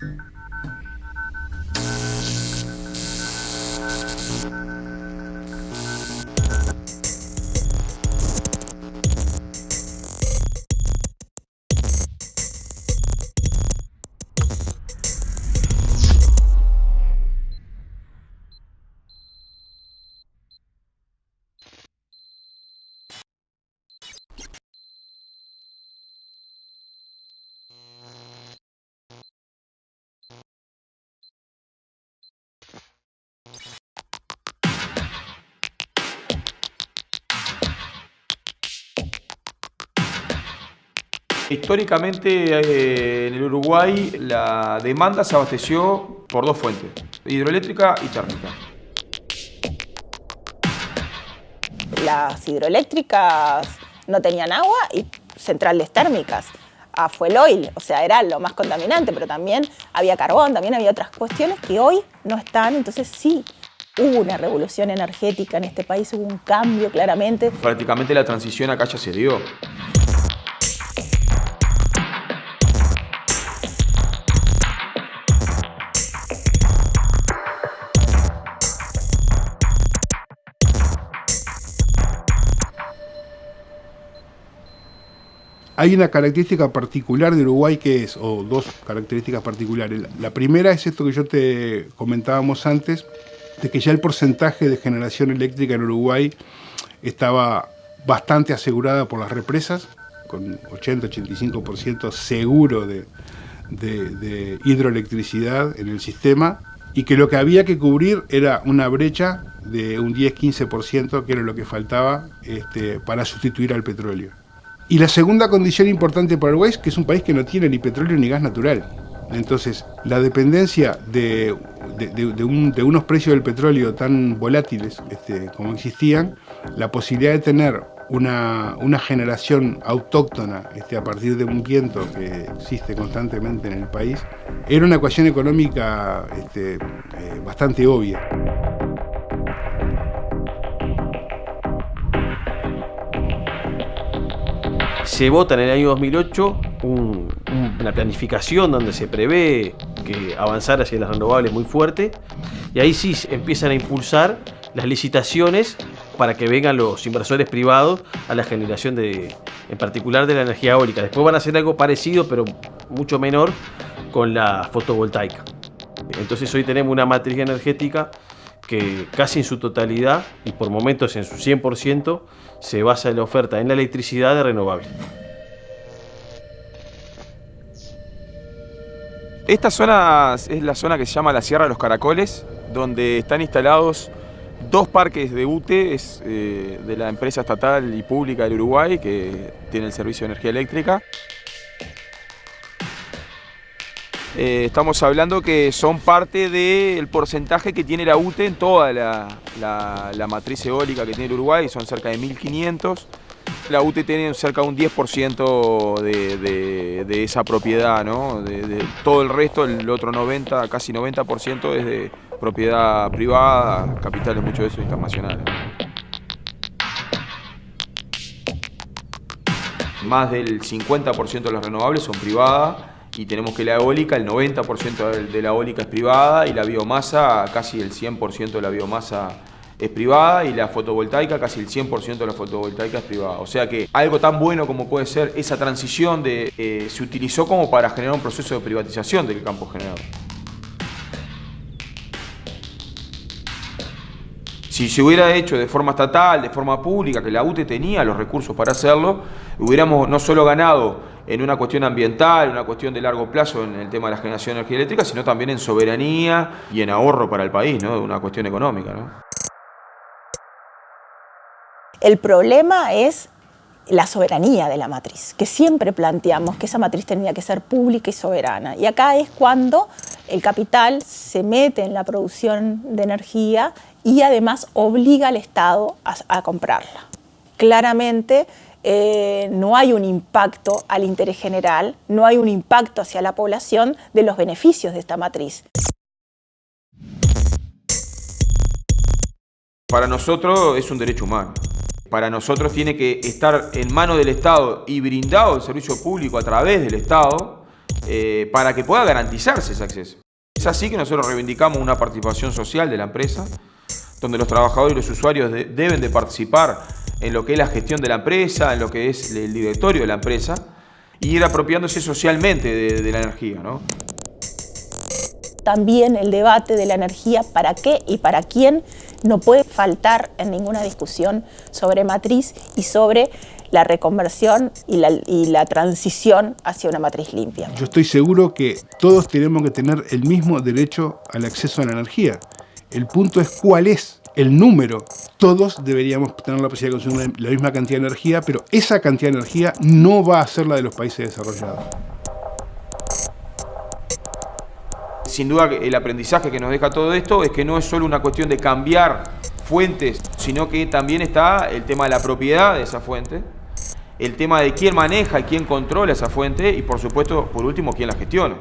Música Históricamente eh, en el Uruguay la demanda se abasteció por dos fuentes, hidroeléctrica y térmica. Las hidroeléctricas no tenían agua y centrales térmicas a fuel oil, o sea, era lo más contaminante, pero también había carbón, también había otras cuestiones que hoy no están, entonces sí, hubo una revolución energética en este país, hubo un cambio claramente. Prácticamente la transición acá ya se dio. Hay una característica particular de Uruguay que es, o dos características particulares. La primera es esto que yo te comentábamos antes, de que ya el porcentaje de generación eléctrica en Uruguay estaba bastante asegurada por las represas, con 80-85% seguro de, de, hidroelectricidad en el sistema, y que lo que había que cubrir era una brecha de un 10-15%, que era lo que faltaba este, para sustituir al petróleo. Y la segunda condición importante para Uruguay es que es un país que no tiene ni petróleo ni gas natural. Entonces, la dependencia de, unos precios del petróleo tan volátiles este, como existían, la posibilidad de tener una, generación autóctona este, a partir de un viento que existe constantemente en el país, era una ecuación económica este, eh, bastante obvia. Se vota en el año 2008 una planificación donde se prevé que avanzar hacia las renovables muy fuerte y ahí sí empiezan a impulsar las licitaciones para que vengan los inversores privados a la generación de, en particular de la energía eólica. Después van a hacer algo parecido, pero mucho menor, con la fotovoltaica. Entonces hoy tenemos una matriz energética que casi en su totalidad y por momentos en su 100% se basa en la oferta en la electricidad de renovable. Esta zona es la zona que se llama la Sierra de los Caracoles, donde están instalados dos parques de UTE eh, de la empresa estatal y pública del Uruguay que tiene el servicio de energía eléctrica. Eh, estamos hablando que son parte del porcentaje que tiene la UTE en toda la, matriz eólica que tiene el Uruguay, son cerca de 1.500. La UTE tiene cerca de un 10% de, esa propiedad, ¿no? De, todo el resto, el otro 90, casi 90% es de propiedad privada, capitales mucho de eso internacionales. Más del 50% de las renovables son privadas y tenemos que la eólica, el 90% de la eólica es privada y la biomasa, casi el 100% de la biomasa es privada y la fotovoltaica, casi el 100% de la fotovoltaica es privada. O sea que algo tan bueno como puede ser esa transición de, eh, se utilizó como para generar un proceso de privatización del campo generador. Si se hubiera hecho de forma estatal, de forma pública, que la UTE tenía los recursos para hacerlo, hubiéramos no solo ganado en una cuestión ambiental, una cuestión de largo plazo en el tema de la generación de energía eléctrica, sino también en soberanía y en ahorro para el país, ¿no? una cuestión económica. El problema es la soberanía de la matriz, que siempre planteamos que esa matriz tenía que ser pública y soberana. Y acá es cuando el capital se mete en la producción de energía y además obliga al Estado a, comprarla. Claramente eh, no hay un impacto al interés general, no hay un impacto hacia la población de los beneficios de esta matriz. Para nosotros es un derecho humano. Para nosotros tiene que estar en manos del Estado y brindado el servicio público a través del Estado eh, para que pueda garantizarse ese acceso. Es así que nosotros reivindicamos una participación social de la empresa, donde los trabajadores y los usuarios deben de participar en lo que es la gestión de la empresa, en lo que es el directorio de la empresa, y ir apropiándose socialmente de, de la energía. ¿no? También el debate de la energía, para qué y para quién, no puede faltar en ninguna discusión sobre matriz y sobre la reconversión y la, y la, transición hacia una matriz limpia. Yo estoy seguro que todos tenemos que tener el mismo derecho al acceso a la energía. El punto es cuál es el número. Todos deberíamos tener la posibilidad de consumir la misma cantidad de energía, pero esa cantidad de energía no va a ser la de los países desarrollados. Sin duda el aprendizaje que nos deja todo esto es que no es solo una cuestión de cambiar fuentes, sino que también está el tema de la propiedad de esa fuente, el tema de quién maneja y quién controla esa fuente y por supuesto, por último, quién la gestiona.